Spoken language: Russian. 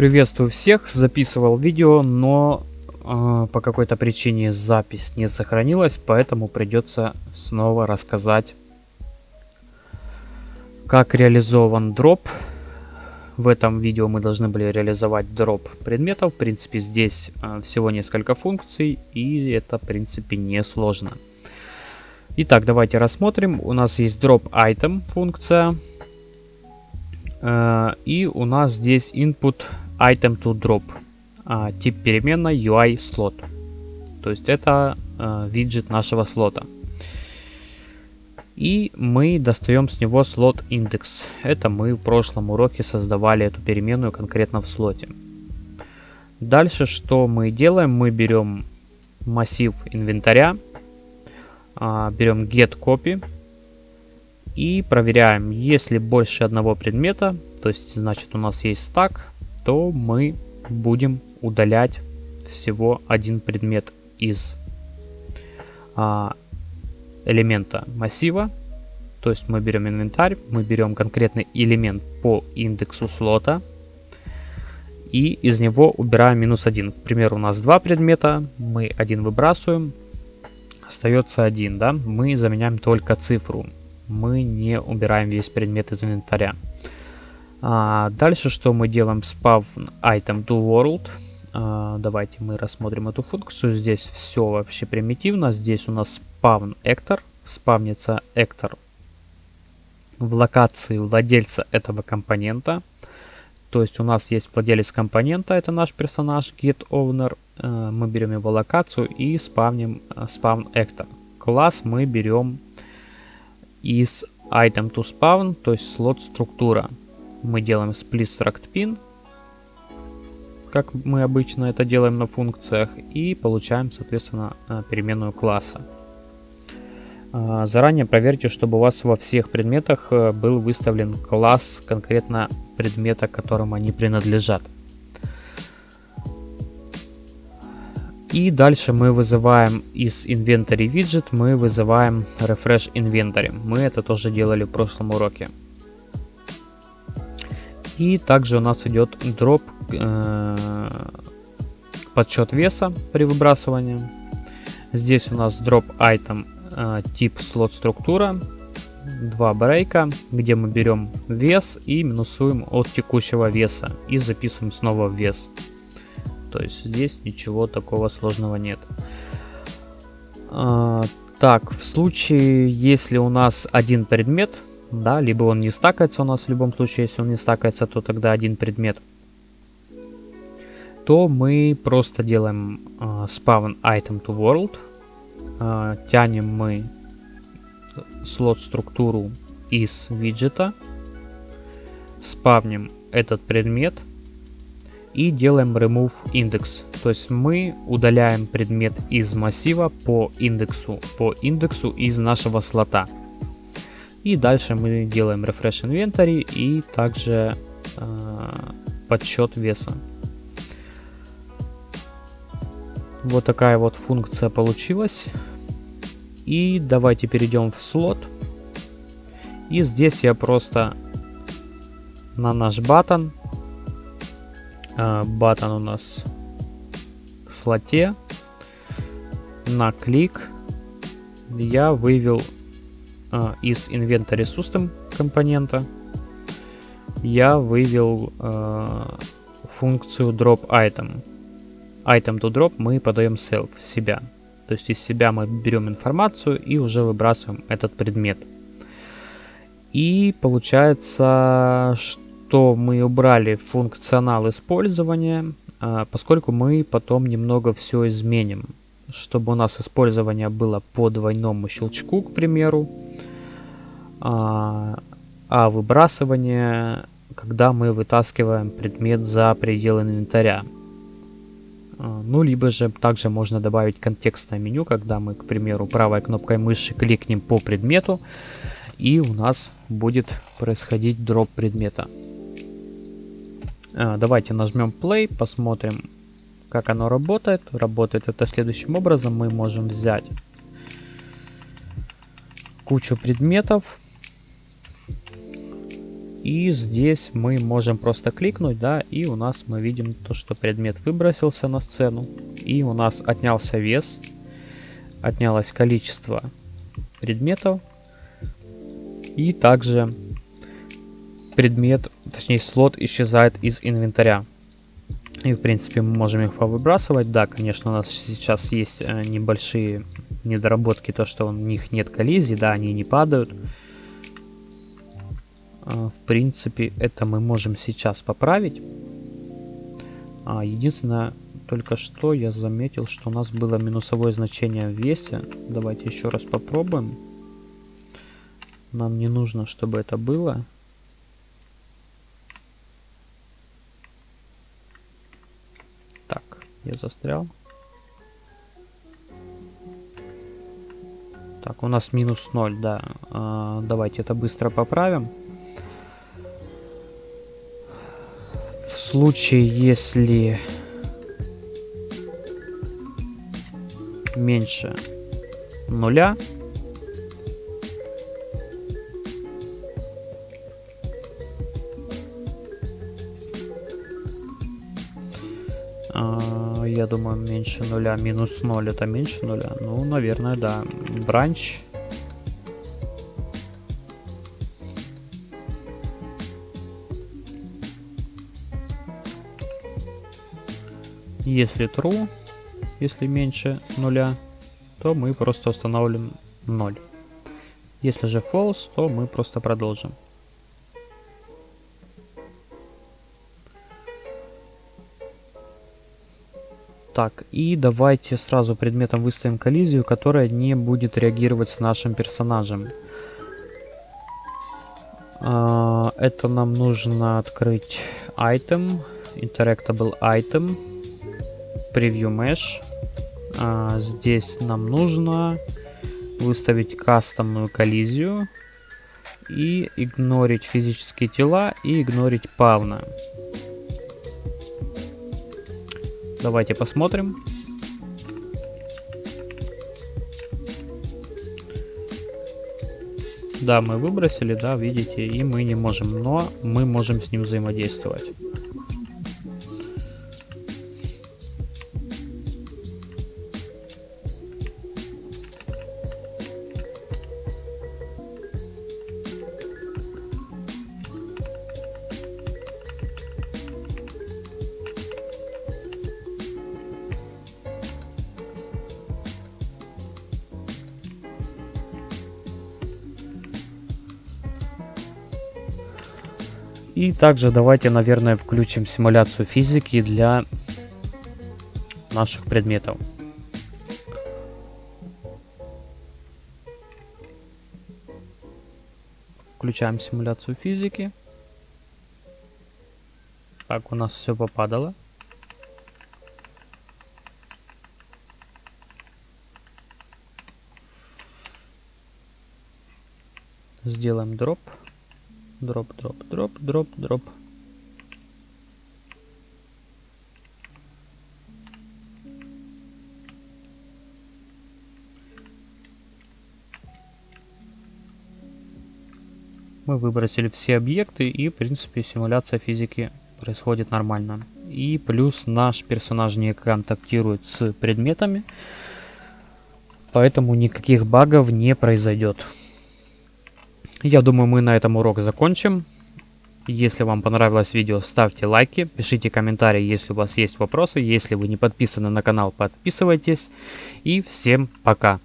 Приветствую всех, записывал видео, но э, по какой-то причине запись не сохранилась, поэтому придется снова рассказать, как реализован дроп. В этом видео мы должны были реализовать дроп предметов. В принципе, здесь э, всего несколько функций, и это, в принципе, не сложно. Итак, давайте рассмотрим. У нас есть drop item функция. Э, и у нас здесь input item to drop. А, тип переменной UI slot. То есть это э, виджет нашего слота. И мы достаем с него слот индекс. Это мы в прошлом уроке создавали эту переменную конкретно в слоте. Дальше что мы делаем? Мы берем массив инвентаря, а, берем get copy и проверяем, если больше одного предмета, то есть значит у нас есть стак, то мы будем удалять всего один предмет из а, элемента массива. То есть мы берем инвентарь, мы берем конкретный элемент по индексу слота и из него убираем минус один. К примеру, у нас два предмета, мы один выбрасываем, остается один, да, мы заменяем только цифру, мы не убираем весь предмет из инвентаря. А, дальше что мы делаем? Spawn item to world. А, давайте мы рассмотрим эту функцию. Здесь все вообще примитивно. Здесь у нас spawn actor. Спавнится actor в локации владельца этого компонента. То есть у нас есть владелец компонента, это наш персонаж getOwner. Э, мы берем его локацию и спавним э, spawn actor. Класс мы берем из item to spawn, то есть слот структура мы делаем split struct pin, как мы обычно это делаем на функциях, и получаем, соответственно, э, переменную класса. А, заранее проверьте, чтобы у вас во всех предметах э, был выставлен класс конкретно предмета, которому они принадлежат. И дальше мы вызываем из inventory widget, мы вызываем refresh inventory. Мы это тоже делали в прошлом уроке. И также у нас идет дроп э, подсчет веса при выбрасывании. Здесь у нас дроп item э, тип слот структура, два брейка, где мы берем вес и минусуем от текущего веса и записываем снова вес. То есть здесь ничего такого сложного нет. Э, так, в случае, если у нас один предмет, да, либо он не стакается у нас в любом случае, если он не стакается, то тогда один предмет, то мы просто делаем uh, spawn item to world, uh, тянем мы слот структуру из виджета, спавним этот предмет и делаем remove index. То есть мы удаляем предмет из массива по индексу, по индексу из нашего слота. И дальше мы делаем refresh inventory и также э, подсчет веса. Вот такая вот функция получилась. И давайте перейдем в слот. И здесь я просто на наш батон. Э, батон у нас в слоте. На клик я вывел э, из Inventory System компонента я вывел э, функцию drop item. Item to drop мы подаем self, себя. То есть из себя мы берем информацию и уже выбрасываем этот предмет. И получается, что мы убрали функционал использования, э, поскольку мы потом немного все изменим. Чтобы у нас использование было по двойному щелчку, к примеру, а, а выбрасывание, когда мы вытаскиваем предмет за пределы инвентаря. А, ну, либо же также можно добавить контекстное меню, когда мы, к примеру, правой кнопкой мыши кликнем по предмету, и у нас будет происходить дроп предмета. А, давайте нажмем play, посмотрим, как оно работает. Работает это следующим образом. Мы можем взять кучу предметов, И здесь мы можем просто кликнуть, да, и у нас мы видим то, что предмет выбросился на сцену. И у нас отнялся вес, отнялось количество предметов. И также предмет, точнее слот исчезает из инвентаря. И в принципе мы можем их повыбрасывать. Да, конечно, у нас сейчас есть э, небольшие недоработки, то что у них нет коллизии, да, они не падают. А, в принципе, это мы можем сейчас поправить. А, единственное, только что я заметил, что у нас было минусовое значение в весе. Давайте еще раз попробуем. Нам не нужно, чтобы это было. Так, я застрял. Так, у нас минус 0, да. А, давайте это быстро поправим. Случае, если меньше нуля, а, я думаю, меньше нуля. Минус 0 это меньше нуля. Ну, наверное, да. Бранч Если true, если меньше нуля, то мы просто установим 0. Если же false, то мы просто продолжим. Так, и давайте сразу предметом выставим коллизию, которая не будет реагировать с нашим персонажем. А, это нам нужно открыть item, interactable item preview mesh. А, здесь нам нужно выставить кастомную коллизию и игнорить физические тела и игнорить павна. Давайте посмотрим. Да, мы выбросили, да, видите, и мы не можем, но мы можем с ним взаимодействовать. И также давайте, наверное, включим симуляцию физики для наших предметов. Включаем симуляцию физики. Так, у нас все попадало. Сделаем дроп. Дроп, дроп, дроп, дроп, дроп. Мы выбросили все объекты и, в принципе, симуляция физики происходит нормально. И плюс наш персонаж не контактирует с предметами, поэтому никаких багов не произойдет. Я думаю, мы на этом урок закончим. Если вам понравилось видео, ставьте лайки, пишите комментарии, если у вас есть вопросы. Если вы не подписаны на канал, подписывайтесь. И всем пока!